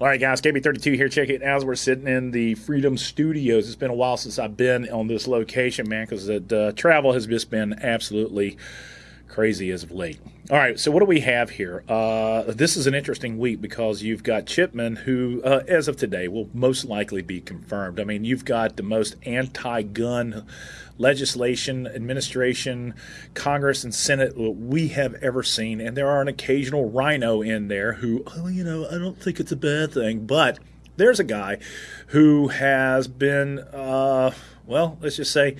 All right, guys, KB32 here. Check it out. We're sitting in the Freedom Studios. It's been a while since I've been on this location, man, because uh, travel has just been absolutely crazy as of late. All right, so what do we have here? Uh, this is an interesting week because you've got Chipman, who, uh, as of today, will most likely be confirmed. I mean, you've got the most anti gun legislation, administration, Congress, and Senate we have ever seen. And there are an occasional rhino in there who, oh, you know, I don't think it's a bad thing. But there's a guy who has been, uh, well, let's just say,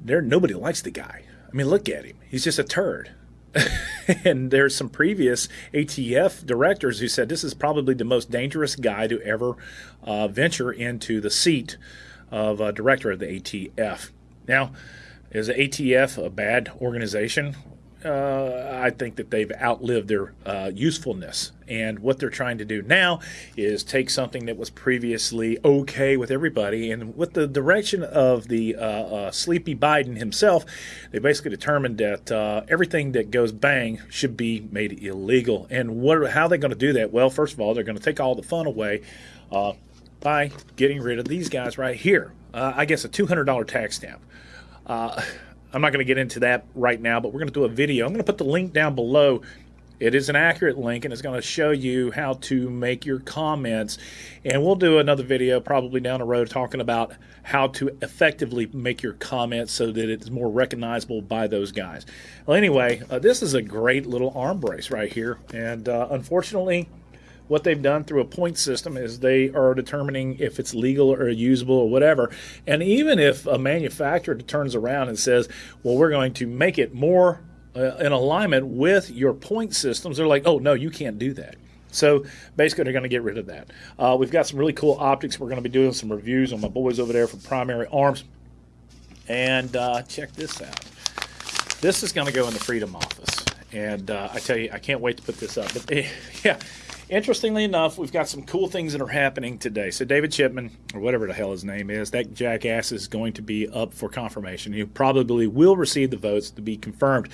there nobody likes the guy. I mean, look at him. He's just a turd. and there's some previous ATF directors who said this is probably the most dangerous guy to ever uh, venture into the seat of uh, director of the ATF. Now, is the ATF a bad organization? Uh, I think that they've outlived their uh, usefulness. And what they're trying to do now is take something that was previously okay with everybody, and with the direction of the uh, uh sleepy Biden himself, they basically determined that uh, everything that goes bang should be made illegal. And what, how are they going to do that? Well, first of all, they're going to take all the fun away uh, by getting rid of these guys right here. I guess a $200 tax stamp. I'm not going to get into that right now, but we're going to do a video. I'm going to put the link down below. It is an accurate link and it's going to show you how to make your comments. And we'll do another video probably down the road talking about how to effectively make your comments so that it's more recognizable by those guys. Well, anyway, uh, this is a great little arm brace right here. And uh, unfortunately, what they've done through a point system is they are determining if it's legal or usable or whatever. And even if a manufacturer turns around and says, well, we're going to make it more uh, in alignment with your point systems, they're like, oh, no, you can't do that. So basically, they're going to get rid of that. Uh, we've got some really cool optics. We're going to be doing some reviews on my boys over there for primary arms. And uh, check this out. This is going to go in the Freedom office. And uh, I tell you, I can't wait to put this up. But yeah, Interestingly enough, we've got some cool things that are happening today. So David Chipman, or whatever the hell his name is, that jackass is going to be up for confirmation. He probably will receive the votes to be confirmed.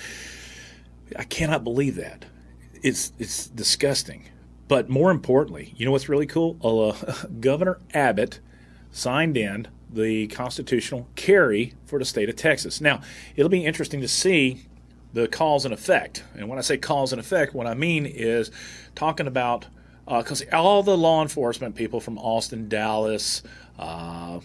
I cannot believe that. It's it's disgusting. But more importantly, you know what's really cool? Uh, Governor Abbott signed in the constitutional carry for the state of Texas. Now, it'll be interesting to see the cause and effect. And when I say cause and effect, what I mean is talking about because uh, all the law enforcement people from Austin, Dallas, uh,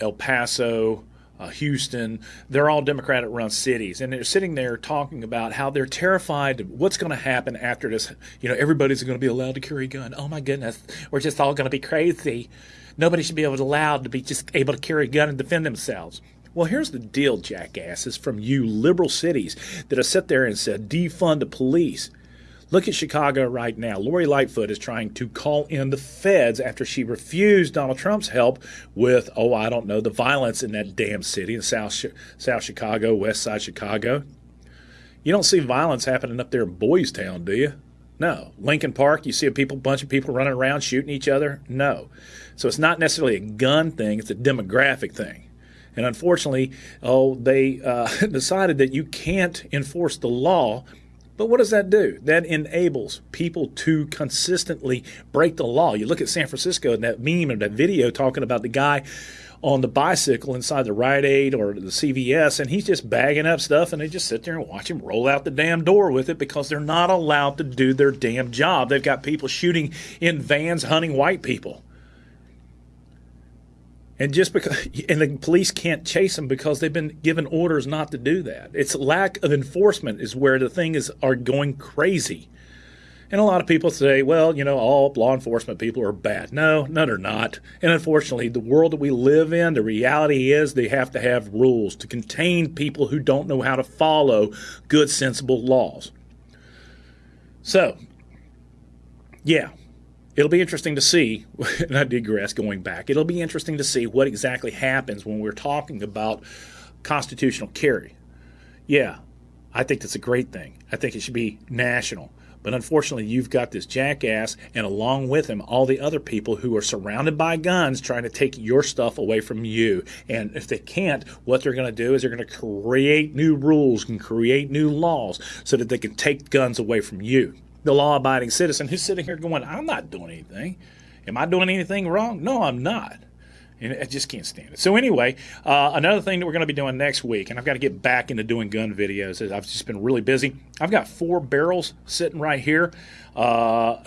El Paso, uh, Houston, they're all Democratic run cities. And they're sitting there talking about how they're terrified what's going to happen after this. You know, everybody's going to be allowed to carry a gun. Oh my goodness, we're just all going to be crazy. Nobody should be able to allowed to be just able to carry a gun and defend themselves. Well, here's the deal, jackasses, from you liberal cities that have sat there and said defund the police. Look at Chicago right now. Lori Lightfoot is trying to call in the feds after she refused Donald Trump's help with, oh, I don't know, the violence in that damn city in South, South Chicago, West Side Chicago. You don't see violence happening up there in Boys Town, do you? No. Lincoln Park, you see a people, bunch of people running around shooting each other? No. So it's not necessarily a gun thing, it's a demographic thing. And unfortunately, oh, they uh, decided that you can't enforce the law. But what does that do? That enables people to consistently break the law. You look at San Francisco and that meme or that video talking about the guy on the bicycle inside the Rite Aid or the CVS, and he's just bagging up stuff, and they just sit there and watch him roll out the damn door with it because they're not allowed to do their damn job. They've got people shooting in vans hunting white people. And just because, and the police can't chase them because they've been given orders not to do that. It's lack of enforcement is where the thing is are going crazy. And a lot of people say, well, you know, all law enforcement people are bad. No, no, they're not. And unfortunately, the world that we live in, the reality is they have to have rules to contain people who don't know how to follow good, sensible laws. So, yeah, it'll be interesting to see, and I digress going back, it'll be interesting to see what exactly happens when we're talking about constitutional carry. Yeah, I think that's a great thing. I think it should be national. But unfortunately, you've got this jackass, and along with him, all the other people who are surrounded by guns trying to take your stuff away from you. And if they can't, what they're going to do is they're going to create new rules and create new laws so that they can take guns away from you. The law abiding citizen who's sitting here going, I'm not doing anything. Am I doing anything wrong? No, I'm not. And I just can't stand it. So anyway, uh, another thing that we're going to be doing next week, and I've got to get back into doing gun videos. I've just been really busy. I've got four barrels sitting right here, uh,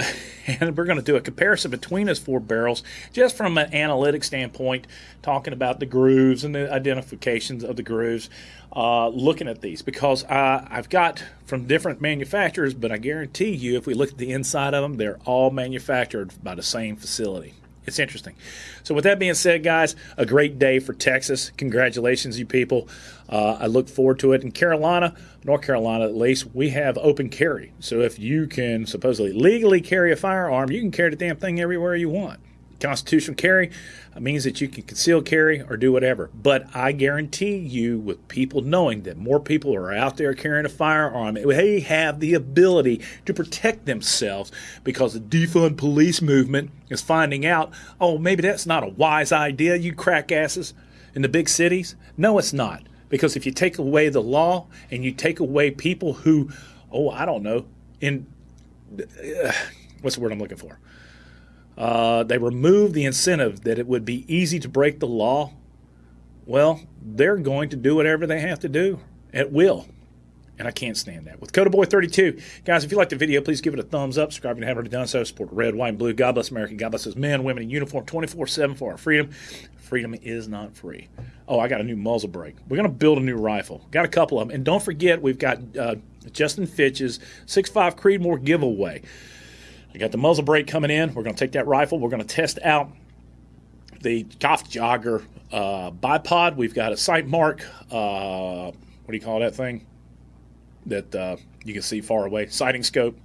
and we're going to do a comparison between those four barrels, just from an analytic standpoint, talking about the grooves and the identifications of the grooves. Uh, looking at these because uh, I've got from different manufacturers, but I guarantee you, if we look at the inside of them, they're all manufactured by the same facility it's interesting. So, with that being said, guys, a great day for Texas. Congratulations, you people. Uh, I look forward to it. In Carolina, North Carolina at least, we have open carry. So, if you can supposedly legally carry a firearm, you can carry the damn thing everywhere you want. Constitutional carry means that you can conceal carry or do whatever. But I guarantee you, with people knowing that more people are out there carrying a firearm, they have the ability to protect themselves because the defund police movement is finding out, oh, maybe that's not a wise idea, you crack asses in the big cities. No, it's not. Because if you take away the law and you take away people who, oh, I don't know, in uh, what's the word I'm looking for? Uh, they removed the incentive that it would be easy to break the law. Well, they're going to do whatever they have to do at will. And I can't stand that. With Coda Boy 32, guys, if you like the video, please give it a thumbs up. Subscribe if you haven't already done so. Support red, white, and blue. God bless America. God bless men, women in uniform 24 7 for our freedom. Freedom is not free. Oh, I got a new muzzle brake. We're going to build a new rifle. Got a couple of them. And don't forget, we've got uh, Justin Fitch's 6.5 Creedmoor giveaway. I got the muzzle brake coming in. We're going to take that rifle. We're going to test out the Golf Jogger uh, bipod. We've got a Sightmark. Uh, what do you call that thing? That uh, you can see far away. Sighting scope.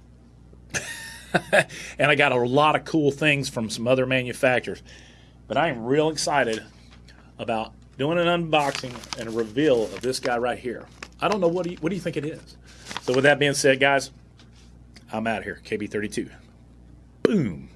and I got a lot of cool things from some other manufacturers. But I am real excited about doing an unboxing and a reveal of this guy right here. I don't know what do you, what do you think it is. So with that being said, guys, I'm out here. KB32. Boom.